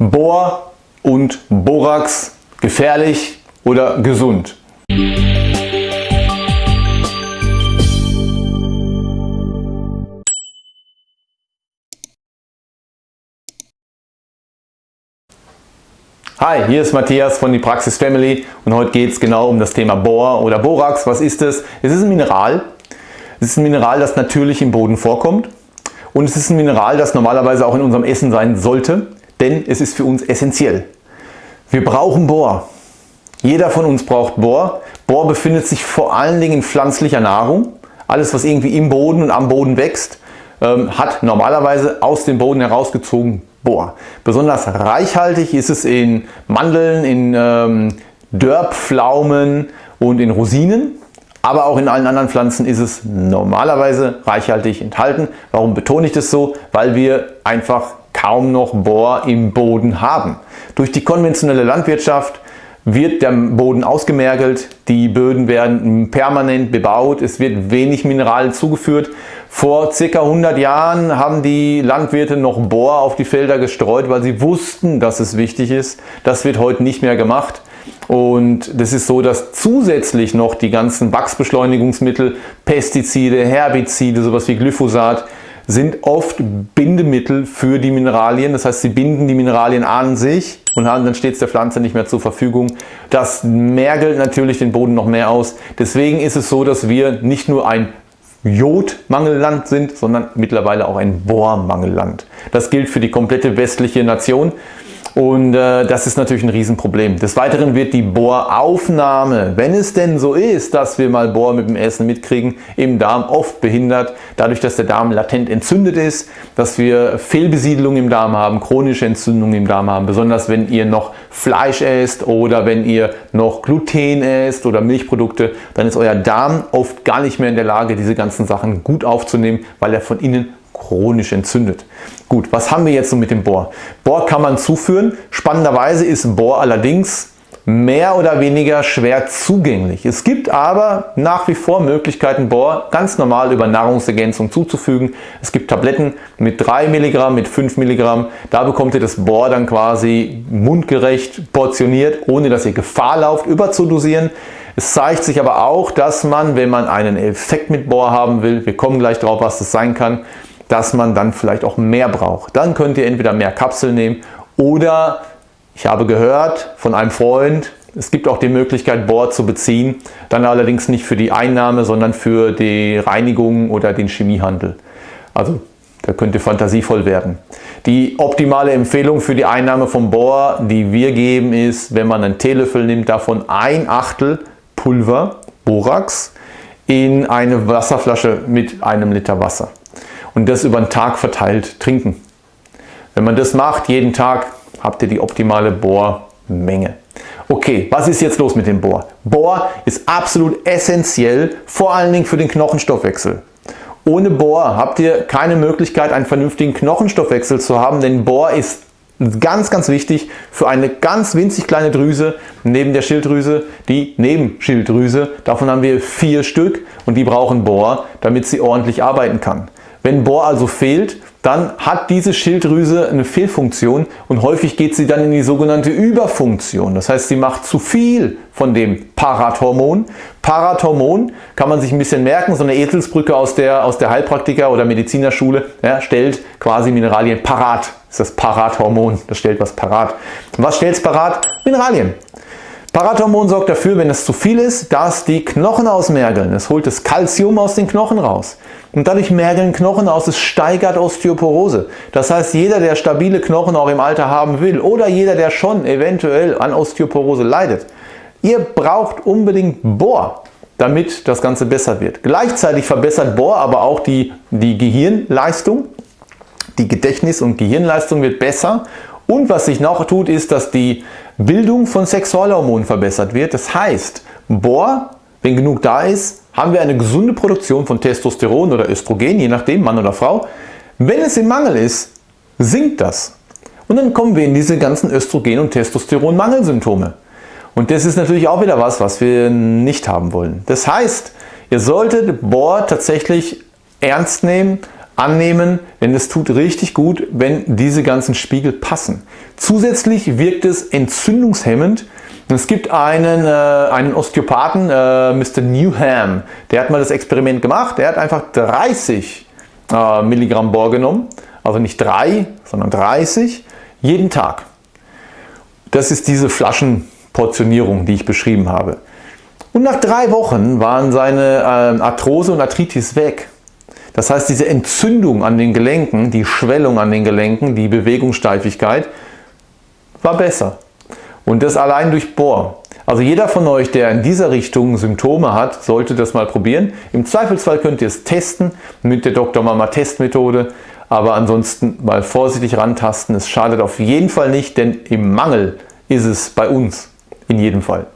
Bohr und Borax gefährlich oder gesund? Hi, hier ist Matthias von die Praxis Family und heute geht es genau um das Thema Bohr oder Borax. Was ist es? Es ist ein Mineral. Es ist ein Mineral, das natürlich im Boden vorkommt und es ist ein Mineral, das normalerweise auch in unserem Essen sein sollte, denn es ist für uns essentiell. Wir brauchen Bohr. Jeder von uns braucht Bohr. Bohr befindet sich vor allen Dingen in pflanzlicher Nahrung. Alles was irgendwie im Boden und am Boden wächst, ähm, hat normalerweise aus dem Boden herausgezogen Bohr. Besonders reichhaltig ist es in Mandeln, in ähm, Dörrpflaumen und in Rosinen. Aber auch in allen anderen Pflanzen ist es normalerweise reichhaltig enthalten. Warum betone ich das so? Weil wir einfach kaum noch Bohr im Boden haben. Durch die konventionelle Landwirtschaft wird der Boden ausgemergelt, die Böden werden permanent bebaut, es wird wenig Mineralien zugeführt. Vor ca. 100 Jahren haben die Landwirte noch Bohr auf die Felder gestreut, weil sie wussten, dass es wichtig ist. Das wird heute nicht mehr gemacht. Und das ist so, dass zusätzlich noch die ganzen Wachsbeschleunigungsmittel, Pestizide, Herbizide, sowas wie Glyphosat, sind oft Bindemittel für die Mineralien. Das heißt, sie binden die Mineralien an sich und haben, dann steht es der Pflanze nicht mehr zur Verfügung. Das mergelt natürlich den Boden noch mehr aus. Deswegen ist es so, dass wir nicht nur ein Jodmangelland sind, sondern mittlerweile auch ein Bohrmangelland. Das gilt für die komplette westliche Nation. Und äh, das ist natürlich ein Riesenproblem. Des Weiteren wird die Bohraufnahme, wenn es denn so ist, dass wir mal Bohr mit dem Essen mitkriegen, im Darm oft behindert. Dadurch, dass der Darm latent entzündet ist, dass wir Fehlbesiedelung im Darm haben, chronische Entzündungen im Darm haben. Besonders wenn ihr noch Fleisch esst oder wenn ihr noch Gluten esst oder Milchprodukte, dann ist euer Darm oft gar nicht mehr in der Lage, diese ganzen Sachen gut aufzunehmen, weil er von innen chronisch entzündet. Gut, was haben wir jetzt so mit dem Bohr? Bohr kann man zuführen. Spannenderweise ist Bohr allerdings mehr oder weniger schwer zugänglich. Es gibt aber nach wie vor Möglichkeiten, Bohr ganz normal über Nahrungsergänzung zuzufügen. Es gibt Tabletten mit 3 Milligramm, mit 5 Milligramm. Da bekommt ihr das Bohr dann quasi mundgerecht portioniert, ohne dass ihr Gefahr lauft, überzudosieren. Es zeigt sich aber auch, dass man, wenn man einen Effekt mit Bohr haben will, wir kommen gleich drauf, was das sein kann, dass man dann vielleicht auch mehr braucht. Dann könnt ihr entweder mehr Kapseln nehmen oder ich habe gehört von einem Freund, es gibt auch die Möglichkeit Bohr zu beziehen, dann allerdings nicht für die Einnahme, sondern für die Reinigung oder den Chemiehandel. Also da könnt ihr fantasievoll werden. Die optimale Empfehlung für die Einnahme von Bohr, die wir geben, ist, wenn man einen Teelöffel nimmt, davon ein Achtel Pulver, Borax, in eine Wasserflasche mit einem Liter Wasser und das über den Tag verteilt trinken. Wenn man das macht, jeden Tag, habt ihr die optimale Bohrmenge. Okay, was ist jetzt los mit dem Bohr? Bohr ist absolut essentiell, vor allen Dingen für den Knochenstoffwechsel. Ohne Bohr habt ihr keine Möglichkeit, einen vernünftigen Knochenstoffwechsel zu haben, denn Bohr ist ganz, ganz wichtig für eine ganz winzig kleine Drüse neben der Schilddrüse, die Nebenschilddrüse. Davon haben wir vier Stück und die brauchen Bohr, damit sie ordentlich arbeiten kann. Wenn Bohr also fehlt, dann hat diese Schilddrüse eine Fehlfunktion und häufig geht sie dann in die sogenannte Überfunktion. Das heißt, sie macht zu viel von dem Parathormon. Parathormon kann man sich ein bisschen merken, so eine Eselsbrücke aus der, aus der Heilpraktiker- oder Medizinerschule ja, stellt quasi Mineralien parat. Das ist das Parathormon, das stellt was parat. Was stellt es parat? Mineralien. Parathormon sorgt dafür, wenn es zu viel ist, dass die Knochen ausmergeln. Es holt das Kalzium aus den Knochen raus. Und dadurch mergeln Knochen aus, es steigert Osteoporose. Das heißt, jeder, der stabile Knochen auch im Alter haben will oder jeder, der schon eventuell an Osteoporose leidet, ihr braucht unbedingt Bohr, damit das Ganze besser wird. Gleichzeitig verbessert Bohr aber auch die, die Gehirnleistung. Die Gedächtnis- und Gehirnleistung wird besser. Und was sich noch tut, ist, dass die Bildung von Sexualhormonen verbessert wird. Das heißt, Bohr, wenn genug da ist, haben wir eine gesunde Produktion von Testosteron oder Östrogen, je nachdem Mann oder Frau. Wenn es im Mangel ist, sinkt das. Und dann kommen wir in diese ganzen Östrogen- und Testosteronmangelsymptome. Und das ist natürlich auch wieder was, was wir nicht haben wollen. Das heißt, ihr solltet Bohr tatsächlich ernst nehmen, annehmen, denn es tut richtig gut, wenn diese ganzen Spiegel passen. Zusätzlich wirkt es entzündungshemmend. Es gibt einen, äh, einen Osteopathen, äh, Mr. Newham, der hat mal das Experiment gemacht. Der hat einfach 30 äh, Milligramm Bohr genommen, also nicht 3, sondern 30, jeden Tag. Das ist diese Flaschenportionierung, die ich beschrieben habe. Und nach drei Wochen waren seine äh, Arthrose und Arthritis weg. Das heißt, diese Entzündung an den Gelenken, die Schwellung an den Gelenken, die Bewegungssteifigkeit war besser. Und das allein durch Bohr. Also jeder von euch, der in dieser Richtung Symptome hat, sollte das mal probieren. Im Zweifelsfall könnt ihr es testen mit der Dr. Mama Testmethode. Aber ansonsten mal vorsichtig rantasten. Es schadet auf jeden Fall nicht, denn im Mangel ist es bei uns in jedem Fall.